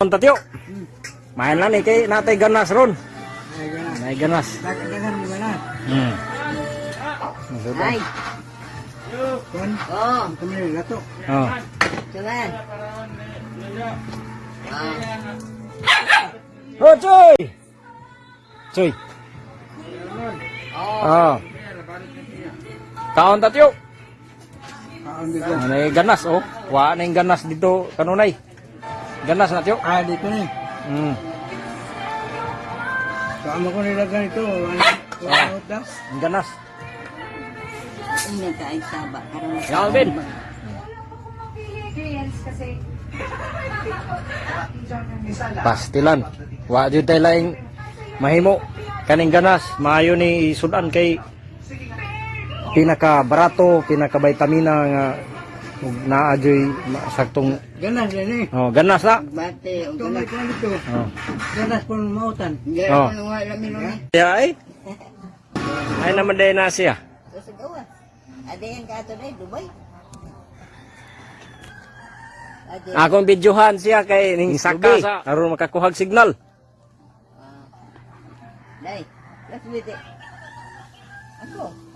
Tatyo. Main lang ni kay natay ganas ron. Ay, gana. Nay ganas. Dagan mo gana. Hmm. Ay, Kon, oh, kami ni lato. Oh. cuman. Ah, Oh, Choy! Choy. oh, Oh. Kaon tatyo. Kaon dito. Nay ganas oh. Wa na yung ganas dito kanunay. Ganas na tyo. Ah, dito ni. Hmm. Kaamo ko nilagyan ito. Ano? Das? Ang ganas. ini kain sabak karena Ya, Alvin. Pastilan. Wa jud tay laing mahimo kaning ganas maayo ni sudan kay pinaka barato, pinaka vitamina nga ug naa joy ma- saktong Ganas eh. oh, ganas na. bate, Ito udah may kuhan dito. Oh. Ganas po ng mautan. Oh. oh. wala minum ni. Ya ay. Ay naman day na siya. Terus gawa. Ada yang kata deh Dubai. Ada. Akong videohan siya kay ning saka sa aron makakuhag signal. Dai. Let's wait. Aku.